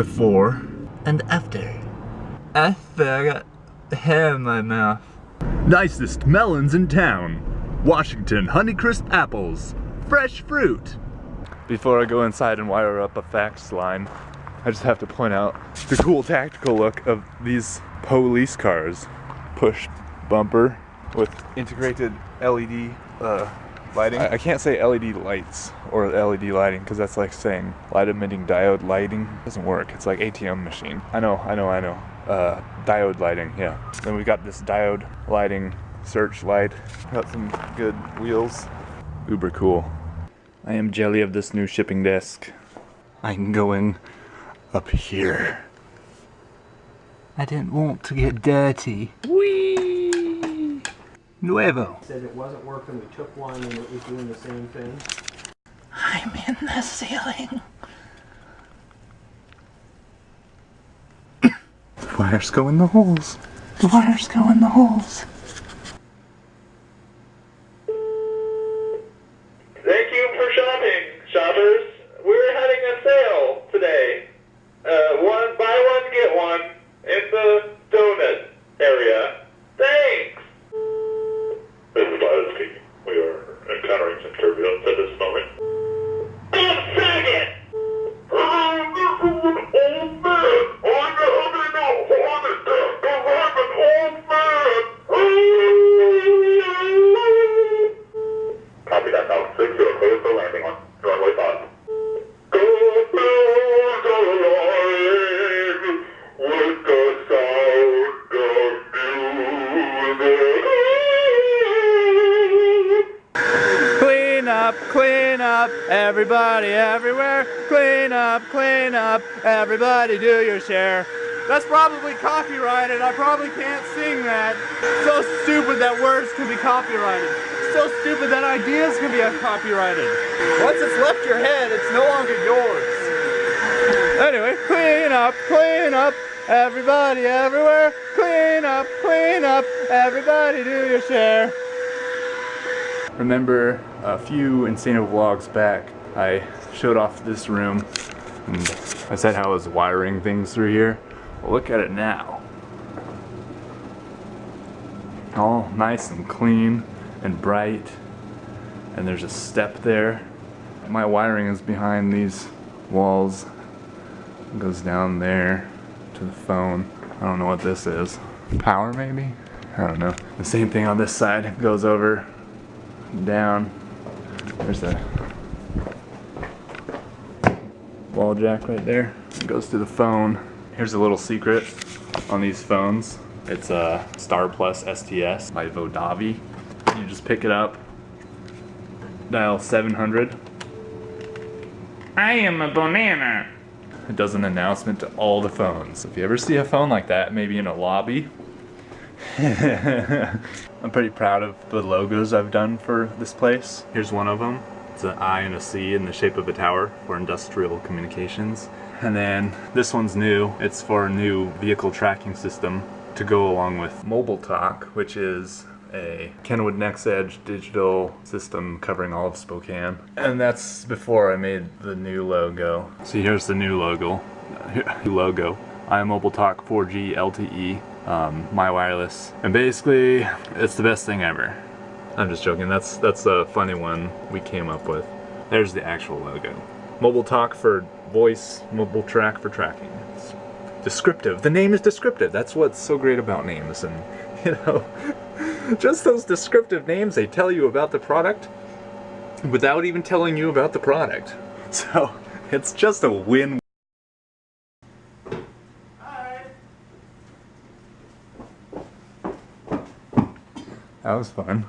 before and after. After I got hair in my mouth. Nicest melons in town. Washington Honeycrisp apples. Fresh fruit. Before I go inside and wire up a fax line, I just have to point out the cool tactical look of these police cars. Push bumper with integrated LED uh, lighting. I, I, can't say LED lights or LED lighting because that's like saying light emitting diode lighting. It doesn't work. It's like ATM machine. I know, I know, I know. Uh, diode lighting, yeah. Then we got this diode lighting searchlight. Got some good wheels. Uber cool. I am jelly of this new shipping desk. I'm going up here. I didn't want to get dirty. Whee! Nuevo. Said it wasn't working, we took one and it was doing the same thing. I'm in the ceiling. The wires go in the holes. The wires go in the holes. Thank you for shopping, shoppers. We're having a sale today. Uh, one buy one get one in the donut area. Thanks. This is Tyler speaking. We are encountering some turbulence at this moment. One second. Oh, this is an old man. I'm having a heart attack 'cause I'm an old man. Copy that now. Six Landing runway five. Go build a line with the sound of music. Clean up, clean up, everybody everywhere. Clean up, clean up, everybody do your share. That's probably copyrighted. I probably can't sing that. So stupid that words can be copyrighted. So stupid that ideas can be copyrighted. Once it's left your head, it's no longer yours. Anyway, clean up, clean up, everybody everywhere. Clean up, clean up, everybody do your share. Remember a few Insano vlogs back, I showed off this room and I said how I was wiring things through here. Well, look at it now. All nice and clean and bright. And there's a step there. My wiring is behind these walls. It goes down there to the phone. I don't know what this is. Power maybe? I don't know. The same thing on this side. Goes over, down. There's the wall jack right there. It goes to the phone. Here's a little secret on these phones. It's a Star Plus STS by Vodavi. You just pick it up, dial 700. I am a banana. It does an announcement to all the phones. If you ever see a phone like that, maybe in a lobby, I'm pretty proud of the logos I've done for this place. Here's one of them. It's an I and a C in the shape of a tower for industrial communications. And then this one's new. It's for a new vehicle tracking system to go along with Mobile Talk, which is a Kenwood NEXEDGE digital system covering all of Spokane. And that's before I made the new logo. See, here's the new logo. New logo. iMobile Talk 4G LTE, um, my wireless. And basically, it's the best thing ever. I'm just joking, that's, that's a funny one we came up with. There's the actual logo. Mobile Talk for voice, mobile track for tracking. It's descriptive. The name is descriptive. That's what's so great about names and, you know, just those descriptive names they tell you about the product without even telling you about the product. So, it's just a win That was fun.